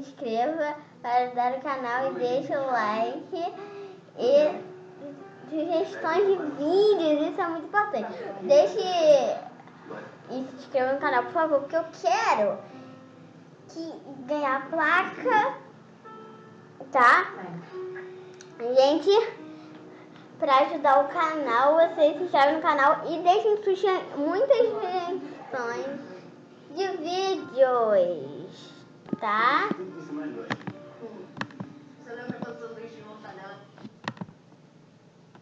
inscreva para ajudar o canal e deixe o like. E sugestões de vídeos, isso é muito importante. Deixe e se inscreva no canal, por favor, porque eu quero que ganhar placa, tá? Gente, para ajudar o canal, vocês se inscrevem no canal e deixem muitas sugestões de vídeos, tá?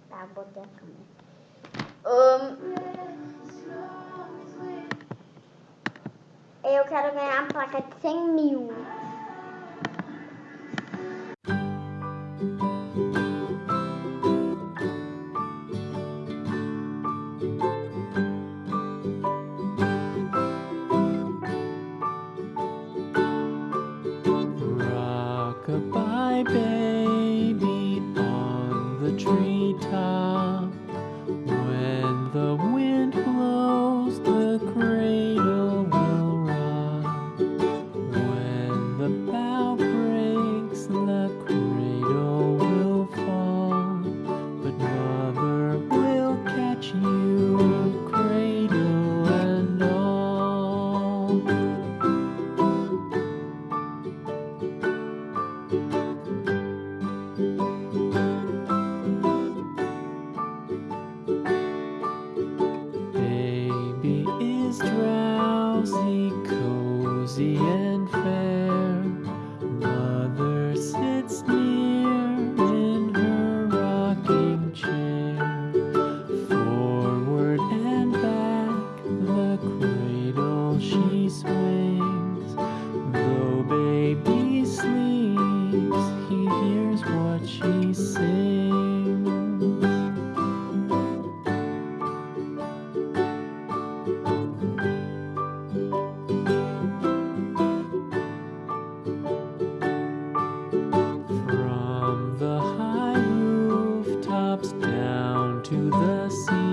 Tá, botei a câmera. Um, eu quero ganhar a placa de 100 mil. to the sea.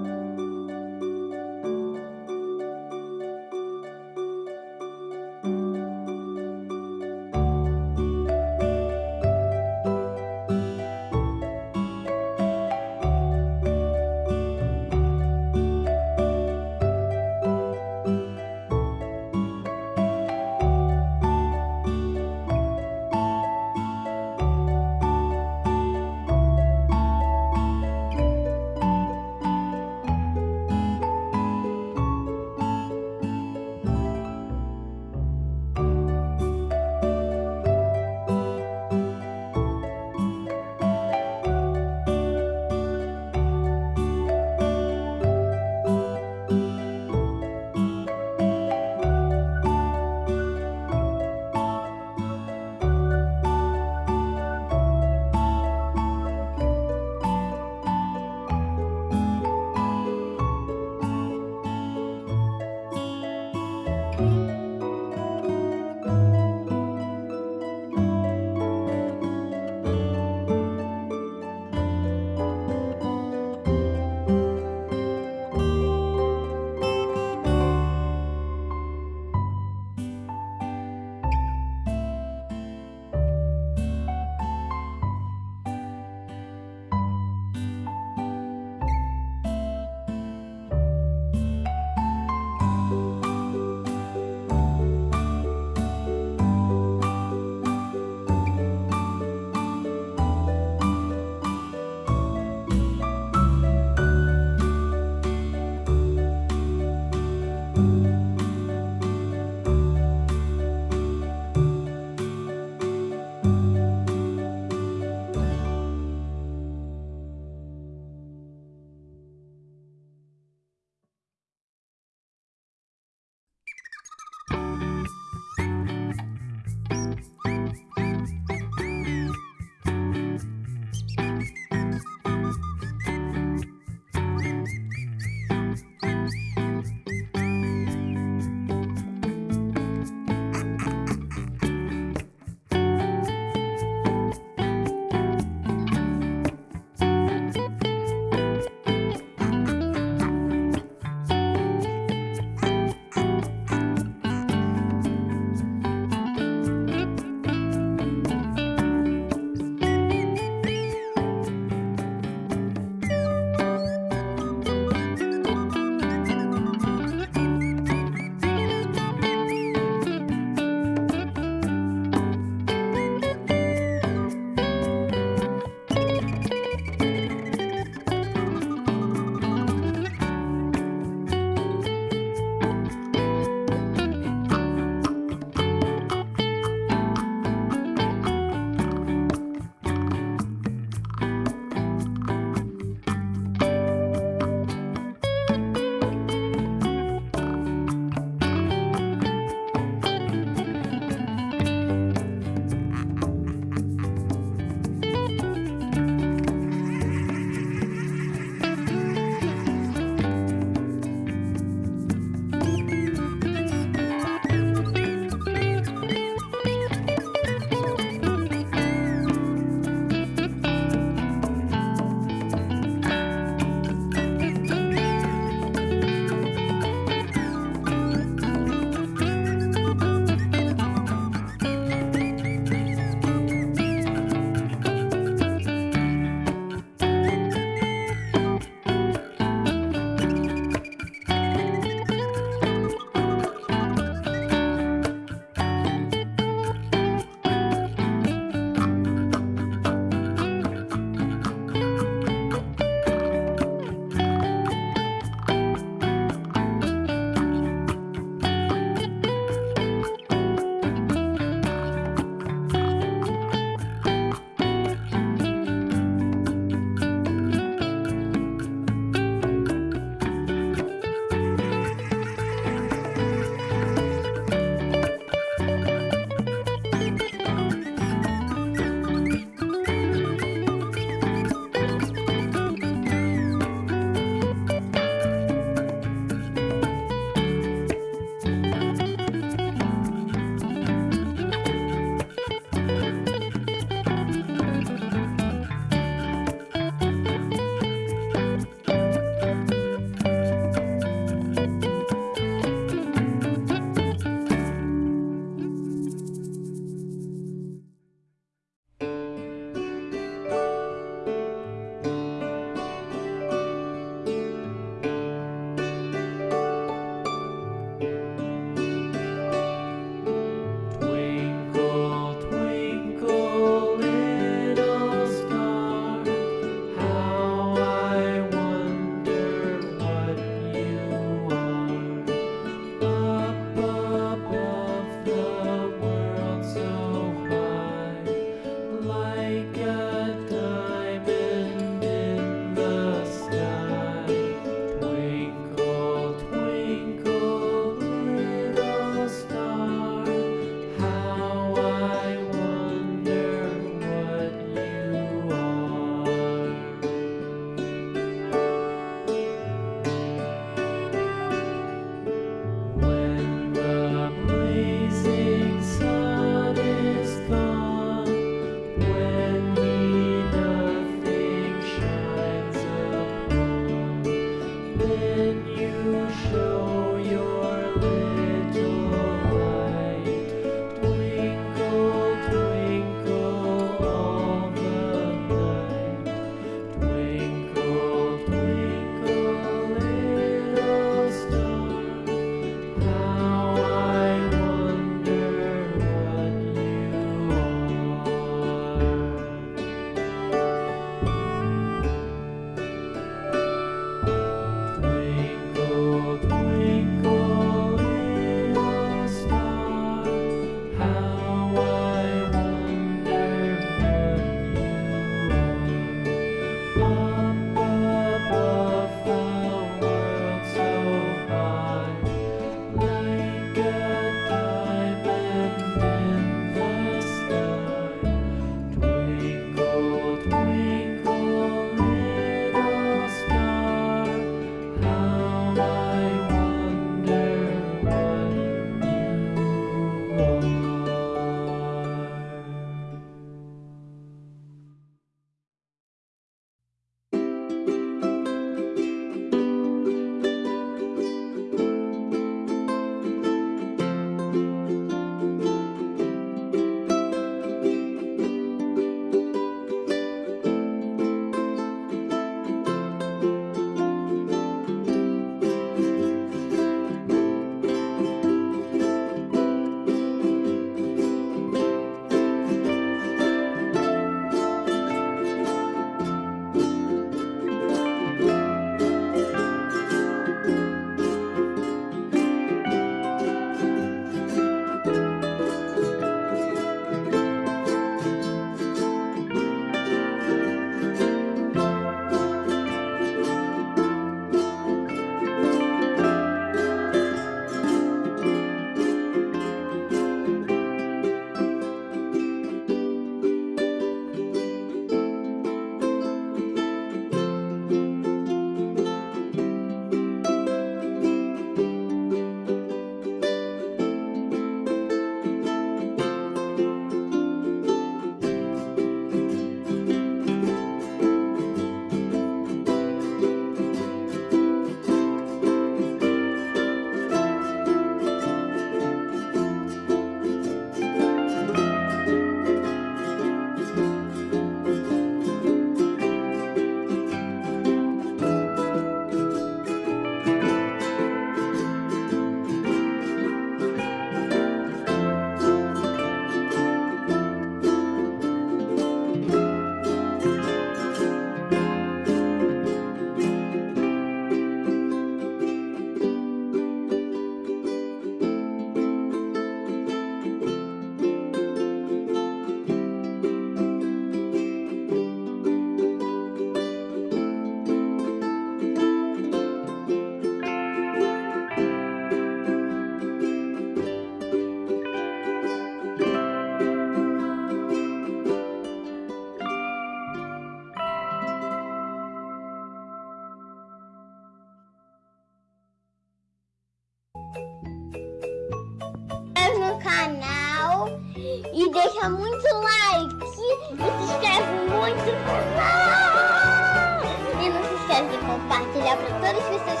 E deixa muito like e se inscreve muito canal. E não se esquece de compartilhar para todas as pessoas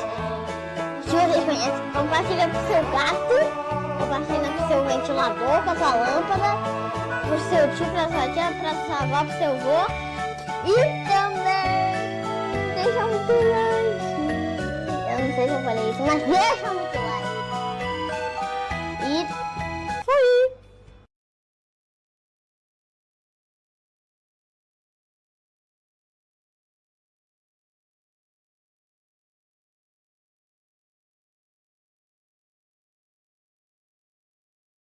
que vocês conhecem. Compartilha pro seu gato, compartilha pro seu ventilador, com a sua lâmpada, pro seu tio, pra sua tia, pra sua avó, pro seu avô. E também deixa muito like. Eu não sei se eu falei isso, mas deixa muito like.